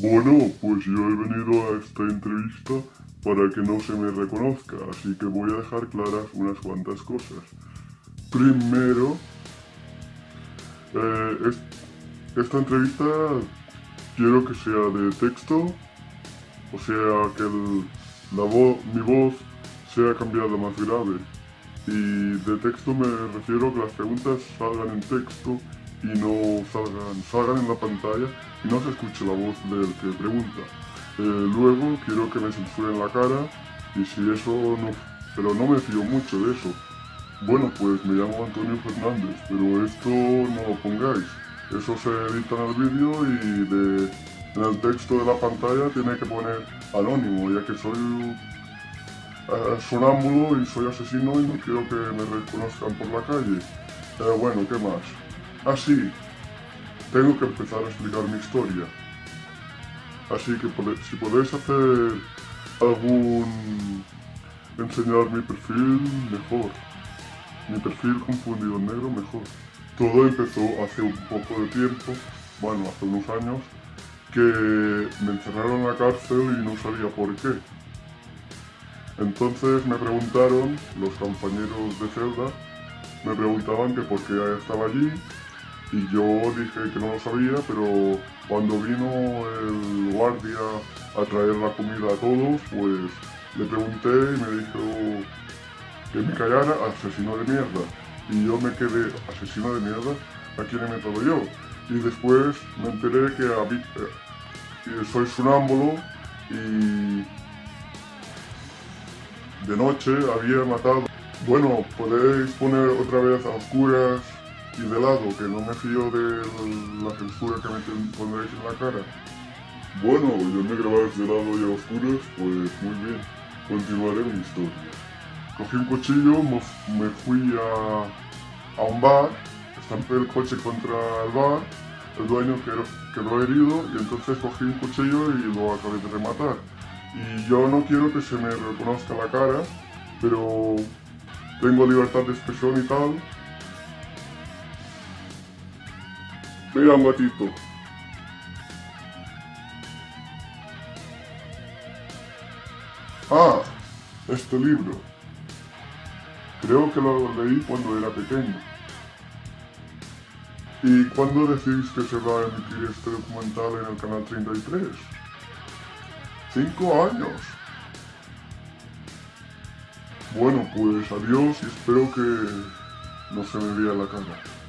Bueno, pues yo he venido a esta entrevista para que no se me reconozca, así que voy a dejar claras unas cuantas cosas. Primero, eh, es- esta entrevista quiero que sea de texto, o sea, que el- la mi voz sea cambiada más grave. Y de texto me refiero a que las preguntas salgan en texto y no salgan, salgan en la pantalla y no se escuche la voz del que pregunta. Eh, luego quiero que me censuren la cara y si eso no... Pero no me fío mucho de eso. Bueno, pues me llamo Antonio Fernández, pero esto no lo pongáis. Eso se edita en el vídeo y en el texto de la pantalla tiene que poner anónimo, ya que soy eh, sonámbulo y soy asesino y no quiero que me reconozcan por la calle. Eh, bueno, ¿qué más? Ah, sí, tengo que empezar a explicar mi historia. Así que si podéis hacer algún... enseñar mi perfil, mejor. Mi perfil confundido en negro, mejor. Todo empezó hace un poco de tiempo, bueno, hace unos años, que me encerraron en la cárcel y no sabía por qué. Entonces me preguntaron, los compañeros de celda, me preguntaban que por qué estaba allí y yo dije que no lo sabía, pero cuando vino el guardia a traer la comida a todos, pues le pregunté y me dijo que me callara, asesino de mierda. Y yo me quedé, asesino de mierda, ¿a quién he metido yo? Y después me enteré que eh, que soy sonámbulo y de noche había matado. Bueno, podéis poner otra vez a oscuras y de lado, que no me fío de la censura que me pondréis en la cara. Bueno, yo me grabáis de lado y a oscuras, pues muy bien, continuaré mi historia. Cogí un cuchillo, me, fui a, a un bar, estampé el coche contra el bar, el dueño quedó herido y entonces cogí un cuchillo y lo acabé de rematar. Y yo no quiero que se me reconozca la cara, pero tengo libertad de expresión y tal. Mira, un. Ah, este libro. Creo que lo leí cuando era pequeño. ¿Y cuándo decís que se va a emitir este documental en el canal 33? Cinco años. Bueno, pues adiós y espero que no se me vea la cara.